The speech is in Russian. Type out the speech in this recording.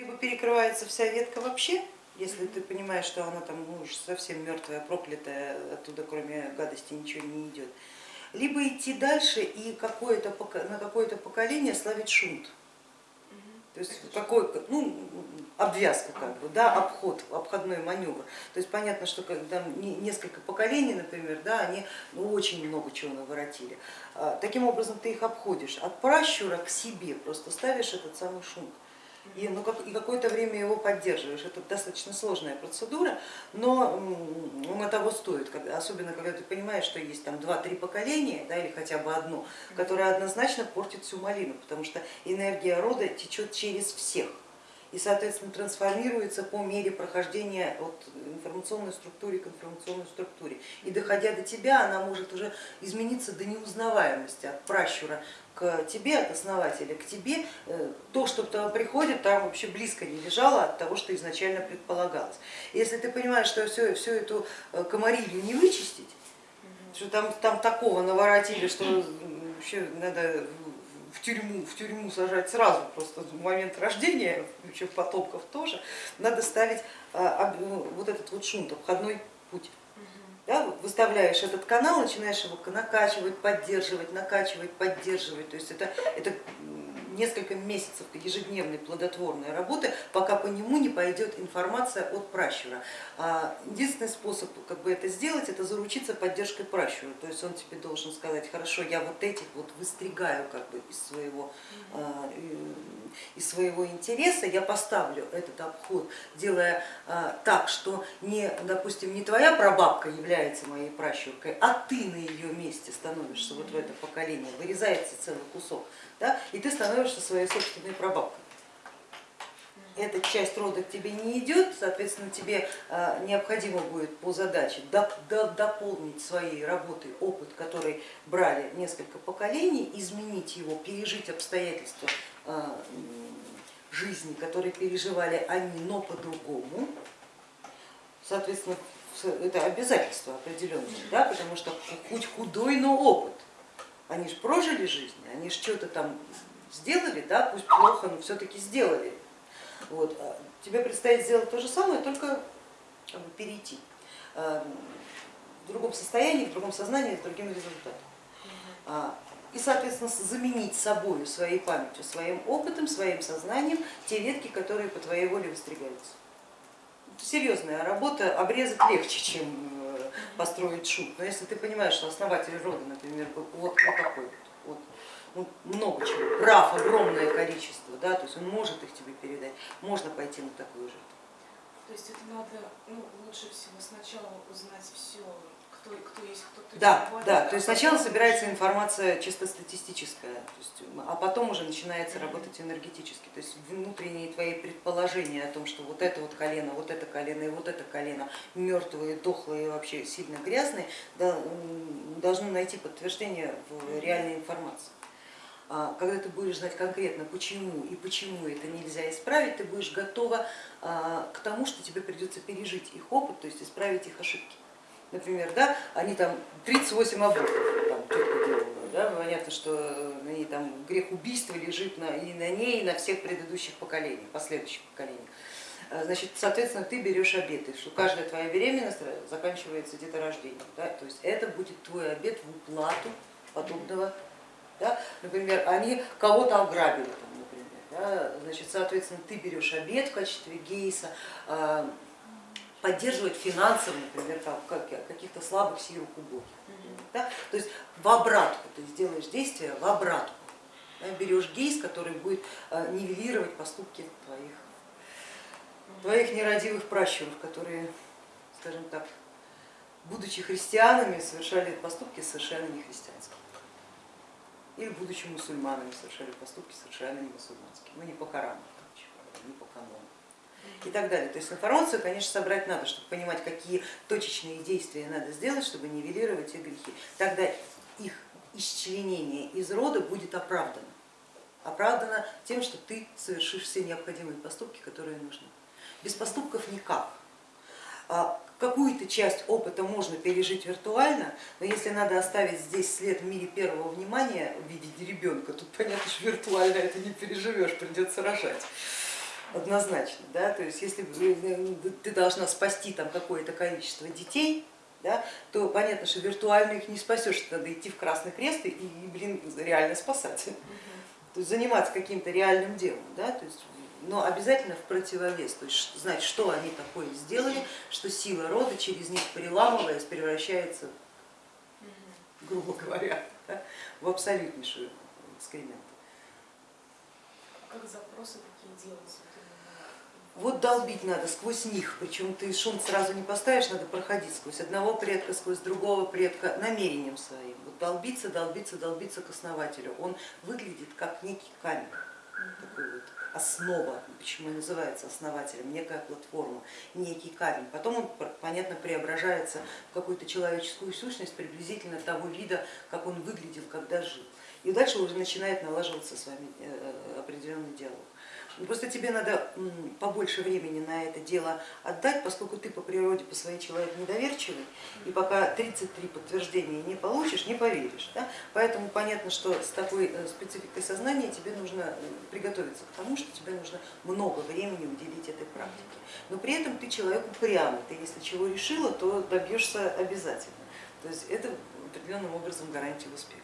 Либо перекрывается вся ветка вообще, если ты понимаешь, что она там ну, уж совсем мертвая, проклятая, оттуда кроме гадости ничего не идет. Либо идти дальше и какое на какое-то поколение славить шунт. То есть какой, ну, обвязка, как бы, да, обход, обходной маневр. То есть понятно, что когда несколько поколений, например, да, они ну, очень много чего наворотили. А, таким образом ты их обходишь от пращура к себе, просто ставишь этот самый шунт и, ну, как, и какое-то время его поддерживаешь. Это достаточно сложная процедура, но он того стоит, особенно когда ты понимаешь, что есть там два-три поколения да, или хотя бы одно, которое однозначно портит всю малину, потому что энергия рода течет через всех и, соответственно, трансформируется по мере прохождения от информационной структуры к информационной структуре. И доходя до тебя, она может уже измениться до неузнаваемости от пращура к тебе, от основателя к тебе. Э, то, что там приходит, там вообще близко не лежало от того, что изначально предполагалось. Если ты понимаешь, что всю, всю эту э, комарилью не вычистить, что там, там такого наворотили, что вообще надо в тюрьму, в тюрьму сажать сразу, просто в момент рождения, еще потомков тоже, надо ставить а, ну, вот этот вот шунт, обходной путь. Да, выставляешь этот канал, начинаешь его накачивать, поддерживать, накачивать, поддерживать. То есть это, это несколько месяцев ежедневной плодотворной работы, пока по нему не пойдет информация от пращура. А единственный способ как бы это сделать, это заручиться поддержкой пращура. То есть он тебе должен сказать, хорошо, я вот этих вот выстригаю как бы из своего, а, из своего интереса, я поставлю этот обход, делая а, так, что не, допустим, не твоя прабабка является моей пращуркой, а ты на ее месте становишься вот в это поколение, вырезается целый кусок да, и ты становишься своей собственной прабабкой. Эта часть рода к тебе не идет, соответственно, тебе а, необходимо будет по задаче дополнить своей работой опыт, который брали несколько поколений, изменить его, пережить обстоятельства а, жизни, которые переживали они, но по-другому. Соответственно, это обязательство определенное, да, потому что хоть худой, но опыт они же прожили жизнь, они же что-то там сделали, да, пусть плохо, но все-таки сделали. Вот. А тебе предстоит сделать то же самое, только как бы, перейти а, в другом состоянии, в другом сознании, с другим результатом. А, и, соответственно, заменить собой, своей памятью, своим опытом, своим сознанием те ветки, которые по твоей воле выстригаются. Это серьезная работа, обрезать легче, чем построить шут. Но если ты понимаешь, что основатель рода, например, вот, вот такой вот, вот ну, много чего, прав огромное количество, да, то есть он может их тебе передать, можно пойти на такую жертву. То есть это надо ну, лучше всего сначала узнать все кто, кто есть, кто, кто Да, да, то есть сначала собирается информация чисто статистическая, то есть, а потом уже начинается работать энергетически, то есть внутренние твои предположения о том, что вот это вот колено, вот это колено и вот это колено мертвые, дохлые и вообще сильно грязные, должны найти подтверждение в реальной информации. А когда ты будешь знать конкретно почему и почему это нельзя исправить, ты будешь готова а, к тому, что тебе придется пережить их опыт, то есть исправить их ошибки например, да, они там 38 абортов там, тетка делала, да, понятно, что ней там грех убийства лежит на, и на ней, и на всех предыдущих поколениях, последующих поколениях. А, значит, соответственно, ты берешь обеты, что каждая твоя беременность заканчивается деторождением. Да? То есть это будет твой обед в уплату подобного. Да? Например, они кого-то ограбили, там, например, да? значит, соответственно, ты берешь обед в качестве гейса, а, поддерживать финансово, например, каких-то слабых, сирых, убогих. Да? То есть в обратку ты сделаешь действие, в обратку. Да? Берешь гейс, который будет э, нивелировать поступки твоих, твоих нерадивых пращуров, которые, скажем так, будучи христианами, совершали поступки совершенно не христианские. Или будучи мусульманами, совершали поступки совершенно не мусульманские. Ну не по Корану, и так далее. То есть информацию, конечно, собрать надо, чтобы понимать, какие точечные действия надо сделать, чтобы нивелировать их грехи. Тогда их исчленение из рода будет оправдано. Оправдано тем, что ты совершишь все необходимые поступки, которые нужны. Без поступков никак. А какую-то часть опыта можно пережить виртуально, но если надо оставить здесь след в мире первого внимания в виде ребенка, тут понятно, что виртуально это не переживешь, придется рожать. Однозначно. Да? То есть если э, ты должна спасти там какое-то количество детей, да, то понятно, что виртуально их не спасешь, надо идти в Красный Крест и, блин, реально спасать. То есть заниматься каким-то реальным делом. Да? То есть, но обязательно в противовес, то есть знать, что они такое сделали, что сила рода через них переламываясь превращается, грубо говоря, да, в абсолютнейшую экскремент. Как запросы такие делать? Вот долбить надо сквозь них, причем ты шум сразу не поставишь, надо проходить сквозь одного предка, сквозь другого предка намерением своим. Вот долбиться, долбиться, долбиться к основателю. Он выглядит как некий камень, такой вот основа, почему называется основателем, некая платформа, некий камень. Потом он, понятно, преображается в какую-то человеческую сущность приблизительно того вида, как он выглядел, когда жил. И дальше уже начинает налаживаться с вами э, определенный диалог. Ну, просто тебе надо побольше времени на это дело отдать, поскольку ты по природе, по своей человек недоверчивый, и пока 33 подтверждения не получишь, не поверишь. Да? Поэтому понятно, что с такой э, спецификой сознания тебе нужно э, приготовиться к тому, что тебе нужно много времени уделить этой практике. Но при этом ты человек упрямый, ты если чего решила, то добьешься обязательно. То есть это определенным образом гарантия успеха.